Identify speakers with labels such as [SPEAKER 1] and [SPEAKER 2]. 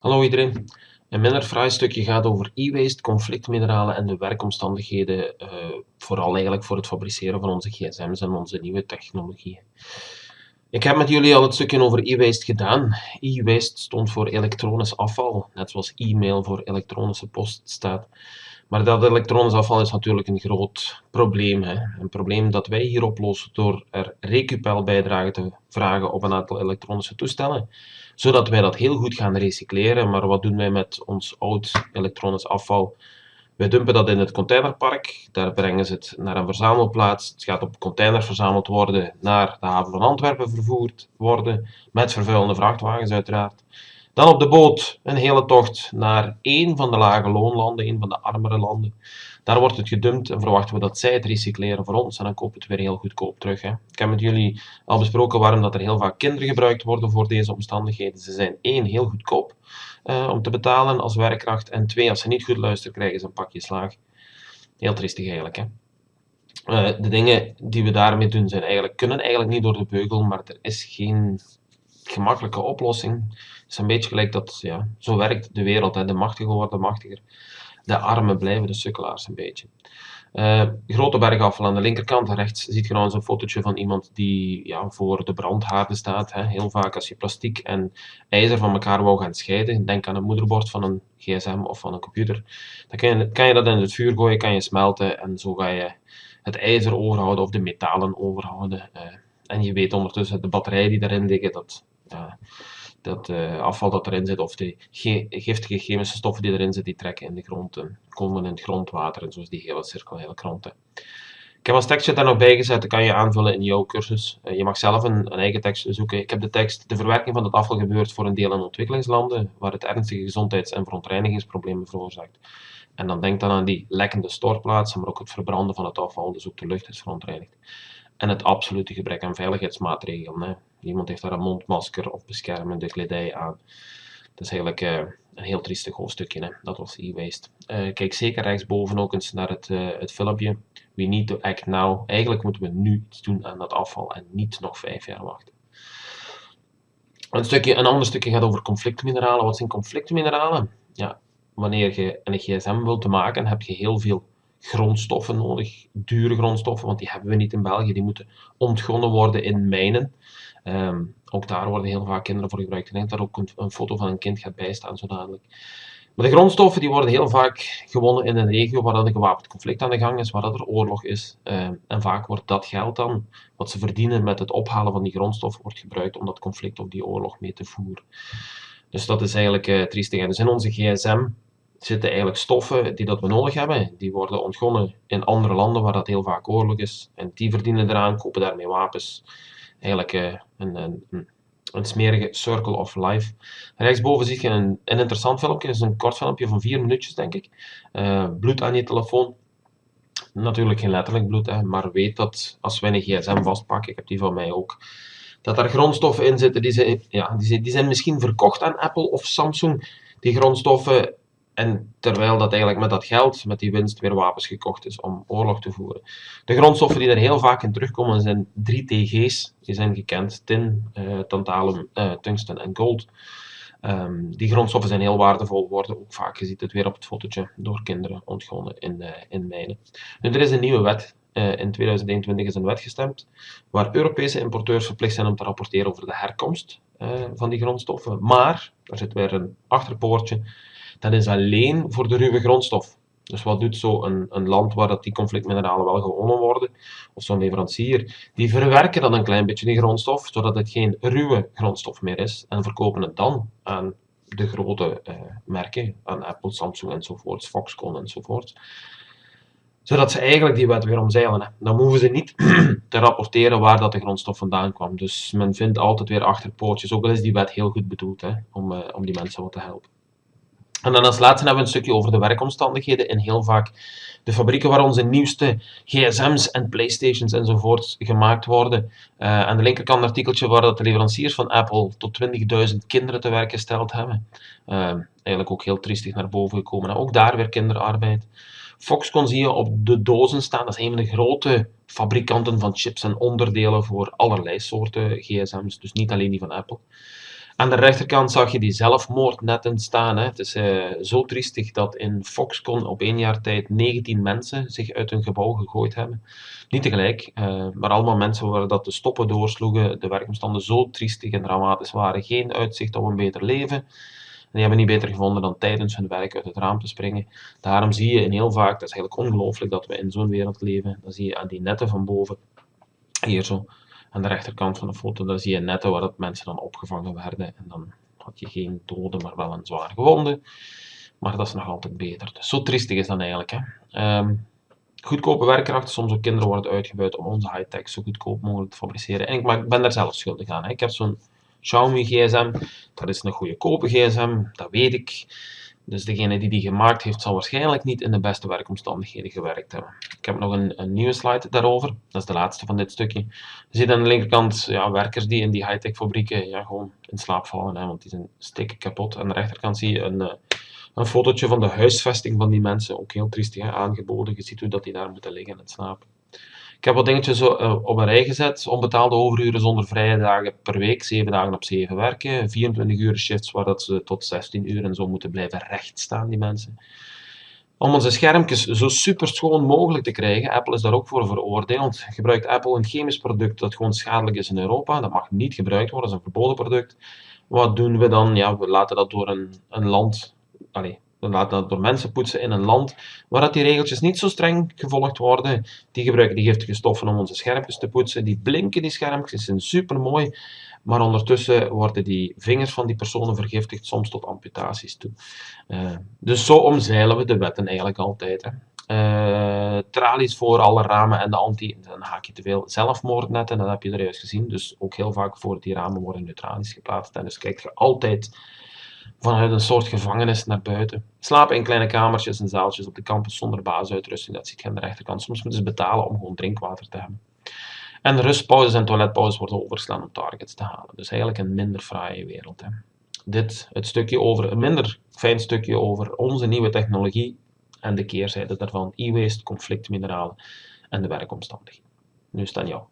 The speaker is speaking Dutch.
[SPEAKER 1] Hallo iedereen. Een minder fraai stukje gaat over e-waste, conflictmineralen en de werkomstandigheden, uh, vooral eigenlijk voor het fabriceren van onze gsm's en onze nieuwe technologieën. Ik heb met jullie al het stukje over e-waste gedaan. E-waste stond voor elektronisch afval, net zoals e-mail voor elektronische post staat. Maar dat elektronisch afval is natuurlijk een groot probleem. Hè? Een probleem dat wij hier oplossen door er recupel te vragen op een aantal elektronische toestellen. Zodat wij dat heel goed gaan recycleren. Maar wat doen wij met ons oud elektronisch afval? Wij dumpen dat in het containerpark. Daar brengen ze het naar een verzamelplaats. Het gaat op container verzameld worden, naar de haven van Antwerpen vervoerd worden. Met vervuilende vrachtwagens uiteraard. Dan op de boot een hele tocht naar één van de lage loonlanden, een van de armere landen. Daar wordt het gedumpt en verwachten we dat zij het recycleren voor ons en dan kopen het weer heel goedkoop terug. Hè. Ik heb met jullie al besproken waarom dat er heel vaak kinderen gebruikt worden voor deze omstandigheden. Ze zijn één, heel goedkoop uh, om te betalen als werkkracht en twee, als ze niet goed luisteren krijgen ze een pakje slaag. Heel triestig eigenlijk. Hè. Uh, de dingen die we daarmee doen zijn eigenlijk, kunnen eigenlijk niet door de beugel, maar er is geen gemakkelijke oplossing. Het is een beetje gelijk dat, ja, zo werkt de wereld. Hè. De machtigen worden machtiger. De armen blijven de sukkelaars een beetje. Uh, grote bergafval aan de linkerkant, rechts ziet je nou een fotootje van iemand die ja, voor de brandhaarden staat. Hè. Heel vaak als je plastiek en ijzer van elkaar wou gaan scheiden, denk aan het moederbord van een gsm of van een computer, dan kan je, kan je dat in het vuur gooien, kan je smelten en zo ga je het ijzer overhouden of de metalen overhouden. Uh, en je weet ondertussen de batterijen die daarin liggen, dat dat uh, afval dat erin zit, of de giftige chemische stoffen die erin zitten, die trekken in de grond en komen in het grondwater en zo is die hele cirkel heel rond. Ik heb als tekstje daar nog bij gezet, dat kan je aanvullen in jouw cursus. Je mag zelf een, een, eigen tekst zoeken. Ik heb de tekst, de verwerking van het afval gebeurt voor een deel in ontwikkelingslanden, waar het ernstige gezondheids- en verontreinigingsproblemen veroorzaakt. En dan denk dan aan die lekkende stortplaatsen, maar ook het verbranden van het afval, dus ook de lucht is verontreinigd. En het absolute gebrek aan veiligheidsmaatregelen. Hè. Iemand heeft daar een mondmasker of beschermende kledij aan. Dat is eigenlijk uh, een heel triestig hoofdstukje. Hè. Dat was e-waste. Uh, kijk zeker rechtsboven ook eens naar het, uh, het filmpje. We need to act now. Eigenlijk moeten we nu iets doen aan dat afval en niet nog vijf jaar wachten. Een, stukje, een ander stukje gaat over conflictmineralen. Wat zijn conflictmineralen? Ja, wanneer je een gsm wilt maken, heb je heel veel grondstoffen nodig, dure grondstoffen, want die hebben we niet in België. Die moeten ontgonnen worden in mijnen. Um, ook daar worden heel vaak kinderen voor gebruikt. Ik denk dat ook een, foto van een kind gaat bijstaan zo dadelijk. Maar de grondstoffen die worden heel vaak gewonnen in een regio waar een gewapend conflict aan de gang is, waar er oorlog is. Um, en vaak wordt dat geld dan, wat ze verdienen met het ophalen van die grondstoffen, wordt gebruikt om dat conflict of die oorlog mee te voeren. Dus dat is eigenlijk uh, triestig. Dus in onze gsm zitten eigenlijk stoffen die dat we nodig hebben. Die worden ontgonnen in andere landen waar dat heel vaak oorlog is. En die verdienen eraan, kopen daarmee wapens. Eigenlijk uh, een, een, een, smerige circle of life. Rechtsboven zie je een, een interessant filmpje. Dat is een kort filmpje van vier minuutjes, denk ik. Uh, bloed aan je telefoon. Natuurlijk geen letterlijk bloed, hè, maar weet dat als wij een gsm vastpakken, ik heb die van mij ook, dat er grondstoffen in zitten die zijn, ja, die zijn misschien verkocht aan Apple of Samsung. Die grondstoffen en terwijl dat eigenlijk met dat geld, met die winst, weer wapens gekocht is om oorlog te voeren. De grondstoffen die er heel vaak in terugkomen zijn drie TG's. Die zijn gekend. Tin, uh, tantalum, uh, tungsten en gold. Um, die grondstoffen zijn heel waardevol, worden ook vaak, je ziet het weer op het fotootje, door kinderen ontgonnen in, uh, in mijnen. Nu, er is een nieuwe wet. in 2021 is een wet gestemd waar Europese importeurs verplicht zijn om te rapporteren over de herkomst van die grondstoffen. Maar, daar zit weer een achterpoortje, dat is alleen voor de ruwe grondstof. Dus wat doet zo'n een land waar dat die conflictmineralen wel gewonnen worden, of zo'n leverancier, die verwerken dan een klein beetje die grondstof, zodat het geen ruwe grondstof meer is, en verkopen het dan aan de grote eh, merken, aan Apple, Samsung enzovoorts, Foxconn enzovoorts. Zodat ze eigenlijk die wet weer omzeilen. Dan hoeven ze niet te rapporteren waar dat de grondstof vandaan kwam. Dus men vindt altijd weer achterpoortjes, ook al is die wet heel goed bedoeld, hè, om, uh, om die mensen wat te helpen. En dan als laatste hebben we een stukje over de werkomstandigheden in heel vaak de fabrieken waar onze nieuwste gsm's en playstations enzovoort gemaakt worden. Uh, aan de linkerkant een artikeltje waar dat de leveranciers van Apple tot 20.000 kinderen te werk gesteld hebben. Uh, eigenlijk ook heel triestig naar boven gekomen. ook daar weer kinderarbeid. Foxconn zie je op de dozen staan. Dat is een van de grote fabrikanten van chips en onderdelen voor allerlei soorten gsm's. Dus niet alleen die van Apple. Aan de rechterkant zag je die zelfmoordnetten staan. Hè. Het is uh, zo triestig dat in Foxconn op één jaar tijd 19 mensen zich uit hun gebouw gegooid hebben. Niet tegelijk, uh, maar allemaal mensen waar dat de stoppen doorsloegen, de werkomstanden zo triestig en dramatisch waren. Geen uitzicht op een beter leven. Die hebben niet beter gevonden dan tijdens hun werk uit het raam te springen. Daarom zie je in heel vaak, dat is eigenlijk ongelooflijk dat we in zo'n wereld leven, dan zie je aan die netten van boven, hier zo, aan de rechterkant van de foto, daar zie je netten waar dat mensen dan opgevangen werden. En dan had je geen doden, maar wel een zwaar gewonde. Maar dat is nog altijd beter. Dus zo triestig is dat eigenlijk. Hè. Um, goedkope werkkrachten, soms ook kinderen worden uitgebuit om onze high-tech zo goedkoop mogelijk te fabriceren. En ik, ben daar zelf schuldig aan. Hè. Ik heb zo'n Xiaomi gsm, dat is een goede kope gsm, dat weet ik. Dus degene die die gemaakt heeft, zal waarschijnlijk niet in de beste werkomstandigheden gewerkt hebben. Ik heb nog een, een nieuwe slide daarover. Dat is de laatste van dit stukje. Je ziet aan de linkerkant ja, werkers die in die high-tech fabrieken ja, gewoon in slaap vallen, hè, want die zijn stikken kapot. Aan de rechterkant zie je een, eh, een fotootje van de huisvesting van die mensen. Ook heel triestig aangeboden. Je ziet hoe dat die daar moeten liggen en slapen. Ik heb wat dingetjes uh, op een rij gezet. Onbetaalde overuren zonder vrije dagen per week. 7 dagen op 7 werken. 24 uur shifts waar dat ze tot 16 uur en zo moeten blijven rechtstaan, die mensen. Om onze schermpjes zo super schoon mogelijk te krijgen, Apple is daar ook voor veroordeeld. Gebruikt Apple een chemisch product dat gewoon schadelijk is in Europa. Dat mag niet gebruikt worden, dat is een verboden product. Wat doen we dan? Ja, we laten dat door een, een land... Allez, laten dat door mensen poetsen in een land waar dat die regeltjes niet zo streng gevolgd worden. Die gebruiken die giftige stoffen om onze schermpjes te poetsen. Die blinken, die schermpjes, zijn super mooi. Maar ondertussen worden die vingers van die personen vergiftigd, soms tot amputaties toe. Uh, dus zo omzeilen we de wetten eigenlijk altijd. Hè. Uh, tralies voor alle ramen en de anti, dan haak je te veel zelfmoordnetten, dat heb je er juist gezien. Dus ook heel vaak voor die ramen worden nu geplaatst. En dus kijk je altijd vanuit een soort gevangenis naar buiten. Slapen in kleine kamertjes en zaaltjes op de campus zonder basisuitrusting, dat ziet je aan de rechterkant. Soms moeten ze betalen om gewoon drinkwater te hebben. En rustpauzes en toiletpauzes worden overslaan om targets te halen. Dus eigenlijk een minder fraaie wereld. Hè. Dit, het stukje over, een minder fijn stukje over onze nieuwe technologie en de keerzijde daarvan, e-waste, conflictmineralen en de werkomstandigheden. Nu is het aan jou.